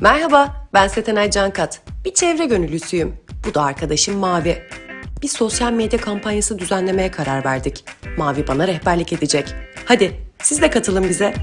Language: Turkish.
Merhaba, ben Setenay Cankat. Bir çevre gönüllüsüyüm. Bu da arkadaşım Mavi. Bir sosyal medya kampanyası düzenlemeye karar verdik. Mavi bana rehberlik edecek. Hadi, siz de katılın bize.